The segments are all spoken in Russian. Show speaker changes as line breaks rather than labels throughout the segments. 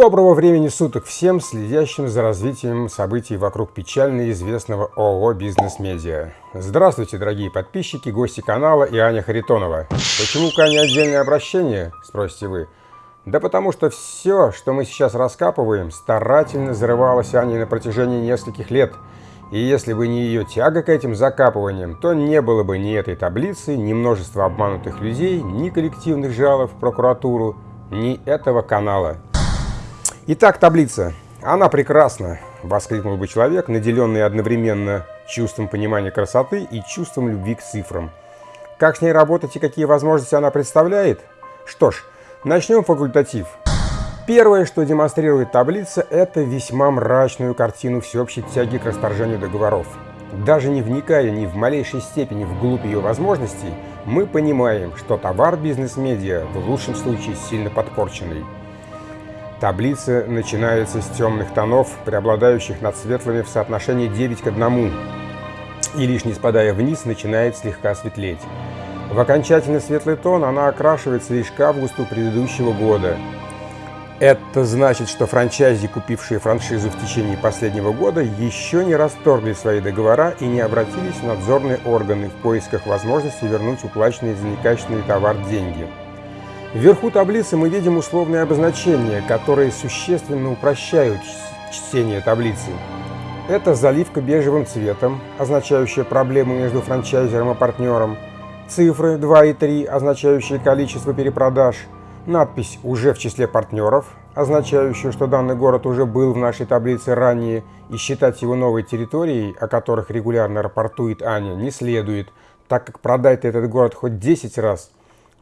Доброго времени суток всем, следящим за развитием событий вокруг печально известного ООО «Бизнес Медиа». Здравствуйте, дорогие подписчики, гости канала и Аня Харитонова. Почему к Ане отдельное обращение, спросите вы? Да потому что все, что мы сейчас раскапываем, старательно зарывалось Аней на протяжении нескольких лет. И если бы не ее тяга к этим закапываниям, то не было бы ни этой таблицы, ни множества обманутых людей, ни коллективных жалоб в прокуратуру, ни этого канала. Итак, таблица. Она прекрасна, воскликнул бы человек, наделенный одновременно чувством понимания красоты и чувством любви к цифрам. Как с ней работать и какие возможности она представляет? Что ж, начнем факультатив. Первое, что демонстрирует таблица, это весьма мрачную картину всеобщей тяги к расторжению договоров. Даже не вникая ни в малейшей степени вглубь ее возможностей, мы понимаем, что товар бизнес-медиа в лучшем случае сильно подпорченный. Таблица начинается с темных тонов, преобладающих над светлыми в соотношении 9 к 1, и лишь не спадая вниз, начинает слегка светлеть. В окончательно светлый тон она окрашивается лишь к августу предыдущего года – это значит, что франчайзи, купившие франшизу в течение последнего года, еще не расторгли свои договора и не обратились в надзорные органы в поисках возможности вернуть уплаченные за некачественный товар деньги. Вверху таблицы мы видим условные обозначения, которые существенно упрощают чтение таблицы. Это заливка бежевым цветом, означающая проблему между франчайзером и партнером, цифры 2 и 3, означающие количество перепродаж – Надпись «Уже в числе партнеров», означающая, что данный город уже был в нашей таблице ранее, и считать его новой территорией, о которых регулярно рапортует Аня, не следует, так как продать этот город хоть 10 раз,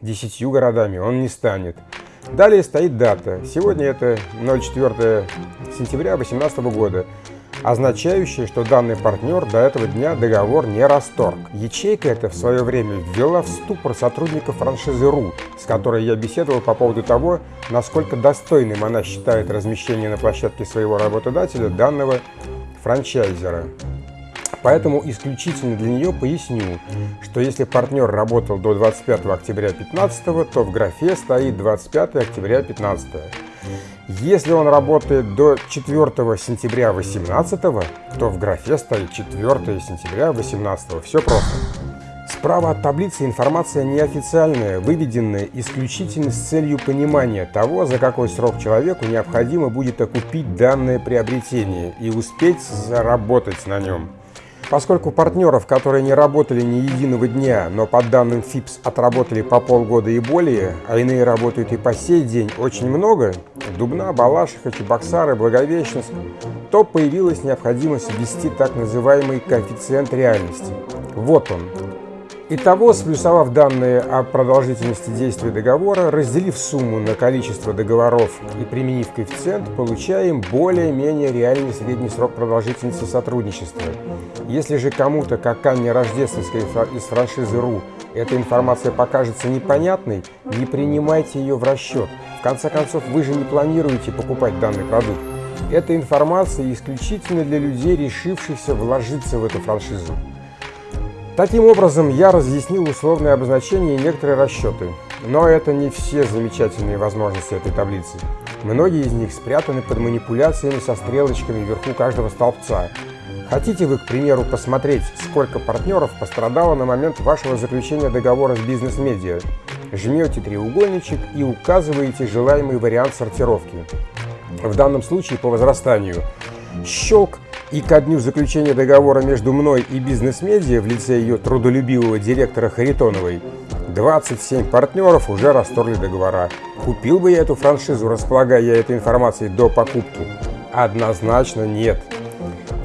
десятью городами он не станет. Далее стоит дата. Сегодня это 04 сентября 2018 года означающее, что данный партнер до этого дня договор не расторг. Ячейка эта в свое время ввела в ступор сотрудников франшизы РУ, с которой я беседовал по поводу того, насколько достойным она считает размещение на площадке своего работодателя данного франчайзера. Поэтому исключительно для нее поясню, что если партнер работал до 25 октября 2015, то в графе стоит 25 октября 2015. Если он работает до 4 сентября 2018, то в графе стоит 4 сентября 2018. Все просто. Справа от таблицы информация неофициальная, выведенная исключительно с целью понимания того, за какой срок человеку необходимо будет окупить данное приобретение и успеть заработать на нем. Поскольку партнеров, которые не работали ни единого дня, но по данным ФИПС отработали по полгода и более, а иные работают и по сей день очень много, Дубна, Балашиха, Чебоксары, Благовещенск, то появилась необходимость ввести так называемый коэффициент реальности. Вот он, Итого, сплюсовав данные о продолжительности действия договора, разделив сумму на количество договоров и применив коэффициент, получаем более-менее реальный средний срок продолжительности сотрудничества. Если же кому-то, как Анне Рождественской из франшизы РУ, эта информация покажется непонятной, не принимайте ее в расчет. В конце концов, вы же не планируете покупать данный продукт. Эта информация исключительно для людей, решившихся вложиться в эту франшизу. Таким образом, я разъяснил условные обозначения и некоторые расчеты. Но это не все замечательные возможности этой таблицы. Многие из них спрятаны под манипуляциями со стрелочками вверху каждого столбца. Хотите вы, к примеру, посмотреть, сколько партнеров пострадало на момент вашего заключения договора с бизнес-медиа? Жмете треугольничек и указываете желаемый вариант сортировки. В данном случае по возрастанию. Щелк и ко дню заключения договора между мной и бизнес-медиа в лице ее трудолюбивого директора Харитоновой 27 партнеров уже расторгли договора. Купил бы я эту франшизу, располагая этой информацией до покупки? Однозначно нет.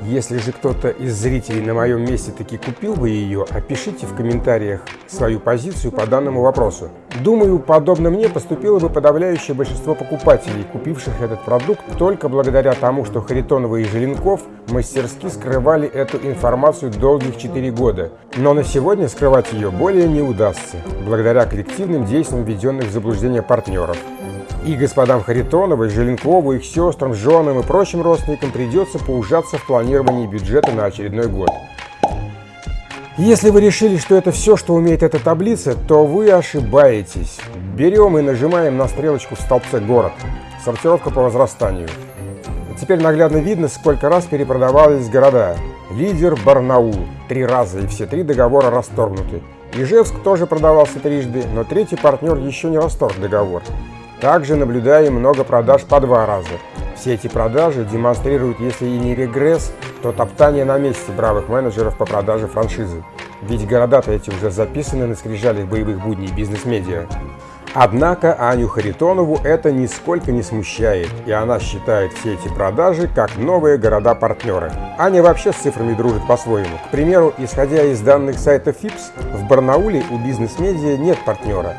Если же кто-то из зрителей на моем месте таки купил бы ее, опишите в комментариях свою позицию по данному вопросу. Думаю, подобно мне поступило бы подавляющее большинство покупателей, купивших этот продукт только благодаря тому, что Харитонова и Желенков мастерски скрывали эту информацию долгих 4 года. Но на сегодня скрывать ее более не удастся, благодаря коллективным действиям введенных в заблуждение партнеров. И господам Харитоновой, Желенкову, их сестрам, женам и прочим родственникам придется поужаться в планировании бюджета на очередной год. Если вы решили, что это все, что умеет эта таблица, то вы ошибаетесь. Берем и нажимаем на стрелочку в столбце «Город». Сортировка по возрастанию. Теперь наглядно видно, сколько раз перепродавались города. Лидер Барнаул – три раза, и все три договора расторгнуты. Ижевск тоже продавался трижды, но третий партнер еще не расторг договор. Также наблюдаем много продаж по два раза. Все эти продажи демонстрируют, если и не регресс, то топтание на месте бравых менеджеров по продаже франшизы. Ведь города-то эти уже записаны на скрижалях боевых будней бизнес-медиа. Однако Аню Харитонову это нисколько не смущает, и она считает все эти продажи как новые города-партнеры. Аня вообще с цифрами дружит по-своему. К примеру, исходя из данных сайта ФИПС, в Барнауле у бизнес-медиа нет партнера,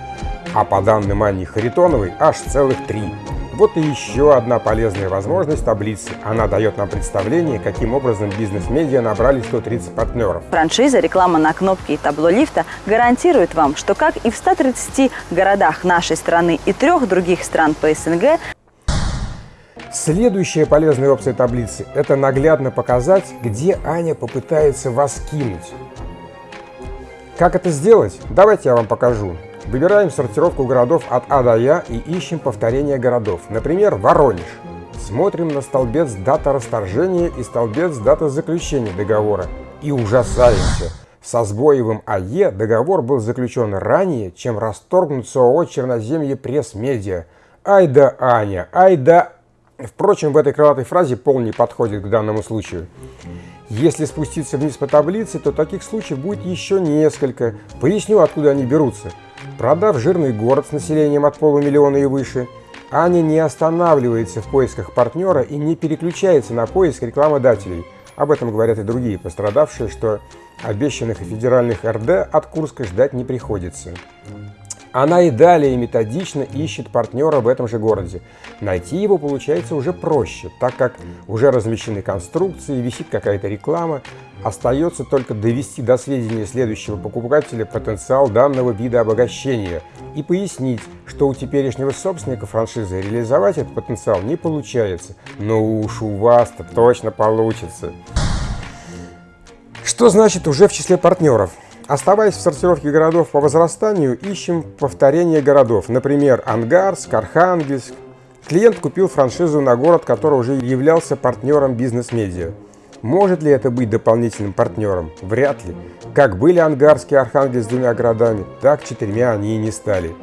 а по данным Ани Харитоновой аж целых три. Вот и еще одна полезная возможность таблицы. Она дает нам представление, каким образом бизнес-медиа набрали 130 партнеров.
Франшиза «Реклама на кнопке и табло лифта» гарантирует вам, что как и в 130 городах нашей страны и трех других стран по СНГ,
Следующая полезная опция таблицы – это наглядно показать, где Аня попытается вас кинуть. Как это сделать? Давайте я вам покажу. Выбираем сортировку городов от А до Я и ищем повторение городов. Например, Воронеж. Смотрим на столбец дата расторжения и столбец дата заключения договора. И ужасаемся. Со Сбоевым АЕ договор был заключен ранее, чем расторгнут с ООО «Черноземье Пресс-Медиа». Ай да Аня, ай да... Впрочем, в этой крылатой фразе пол не подходит к данному случаю. Если спуститься вниз по таблице, то таких случаев будет еще несколько. Поясню, откуда они берутся. Продав жирный город с населением от полумиллиона и выше, Аня не останавливается в поисках партнера и не переключается на поиск рекламодателей. Об этом говорят и другие пострадавшие, что обещанных федеральных РД от Курска ждать не приходится. Она и далее методично ищет партнера в этом же городе. Найти его получается уже проще, так как уже размещены конструкции, висит какая-то реклама. Остается только довести до сведения следующего покупателя потенциал данного вида обогащения и пояснить, что у теперешнего собственника франшизы реализовать этот потенциал не получается. Но уж у вас-то точно получится. Что значит уже в числе партнеров? Оставаясь в сортировке городов по возрастанию, ищем повторение городов. Например, Ангарск, Архангельск. Клиент купил франшизу на город, который уже являлся партнером бизнес-медиа. Может ли это быть дополнительным партнером? Вряд ли. Как были Ангарск и Архангельск двумя городами, так четырьмя они и не стали.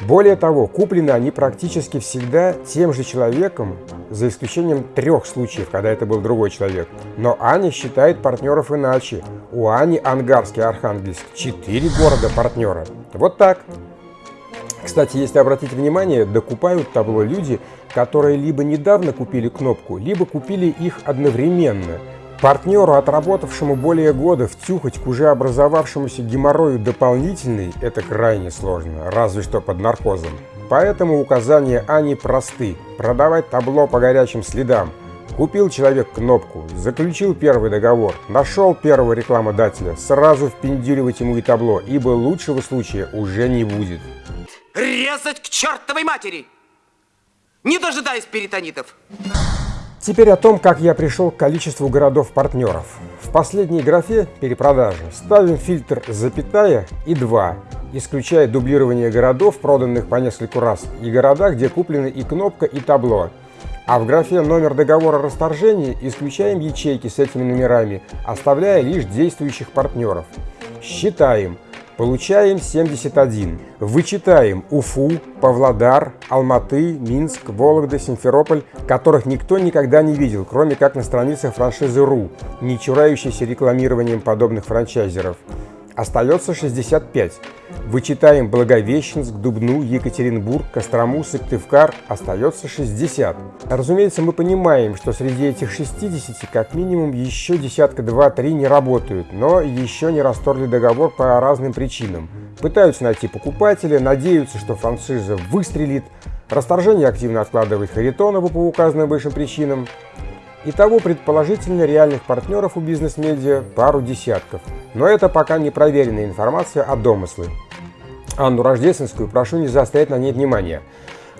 Более того, куплены они практически всегда тем же человеком, за исключением трех случаев, когда это был другой человек. Но Аня считает партнеров иначе. У Ани Ангарский Архангельск четыре города партнера. Вот так. Кстати, если обратить внимание, докупают табло люди, которые либо недавно купили кнопку, либо купили их одновременно – Партнеру, отработавшему более года, втюхать к уже образовавшемуся геморрою дополнительный – это крайне сложно, разве что под наркозом. Поэтому указания Ани просты – продавать табло по горячим следам. Купил человек кнопку, заключил первый договор, нашел первого рекламодателя, сразу впендюривать ему и табло, ибо лучшего случая уже не будет.
Резать к чертовой матери! Не дожидаясь перитонитов!
Теперь о том, как я пришел к количеству городов-партнеров. В последней графе «Перепродажа» ставим фильтр «Запятая» и «2», исключая дублирование городов, проданных по нескольку раз, и города, где куплены и кнопка, и табло. А в графе «Номер договора расторжения» исключаем ячейки с этими номерами, оставляя лишь действующих партнеров. Считаем – Получаем 71. Вычитаем Уфу, Павлодар, Алматы, Минск, Вологда, Симферополь, которых никто никогда не видел, кроме как на страницах франшизы РУ, не чурающейся рекламированием подобных франчайзеров. Остается 65. Вычитаем Благовещенск, Дубну, Екатеринбург, Кострому, Сыктывкар. Остается 60. Разумеется, мы понимаем, что среди этих 60 как минимум еще десятка 2-3 не работают, но еще не расторгли договор по разным причинам. Пытаются найти покупателя, надеются, что франшиза выстрелит. Расторжение активно откладывает Харитонова по указанным выше причинам. Итого, предположительно, реальных партнеров у бизнес-медиа пару десятков. Но это пока не проверенная информация, а домыслы. Анну Рождественскую прошу не заострять на ней внимания.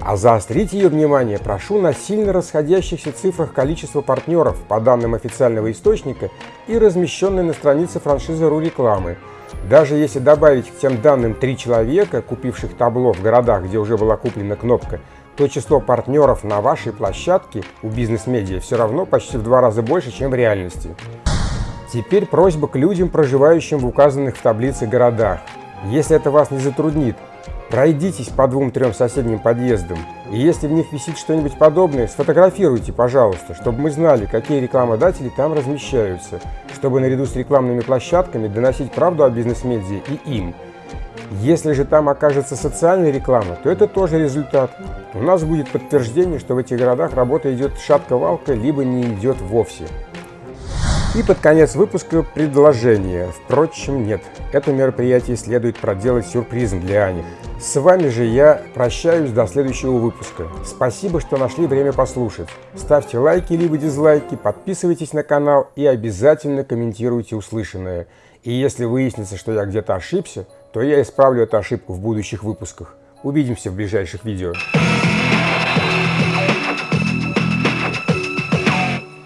А заострить ее внимание прошу на сильно расходящихся цифрах количества партнеров по данным официального источника и размещенной на странице франшизы РУ рекламы. Даже если добавить к тем данным три человека, купивших табло в городах, где уже была куплена кнопка, то число партнеров на вашей площадке у бизнес-медиа все равно почти в два раза больше, чем в реальности. Теперь просьба к людям, проживающим в указанных в таблице городах. Если это вас не затруднит, пройдитесь по двум-трем соседним подъездам, и если в них висит что-нибудь подобное, сфотографируйте, пожалуйста, чтобы мы знали, какие рекламодатели там размещаются, чтобы наряду с рекламными площадками доносить правду о бизнес-медиа и им. Если же там окажется социальная реклама, то это тоже результат. У нас будет подтверждение, что в этих городах работа идет шатко-валко, либо не идет вовсе. И под конец выпуска предложение. Впрочем, нет. Это мероприятие следует проделать сюрпризом для Ани. С вами же я прощаюсь до следующего выпуска. Спасибо, что нашли время послушать. Ставьте лайки либо дизлайки, подписывайтесь на канал и обязательно комментируйте услышанное. И если выяснится, что я где-то ошибся, то я исправлю эту ошибку в будущих выпусках. Увидимся в ближайших видео.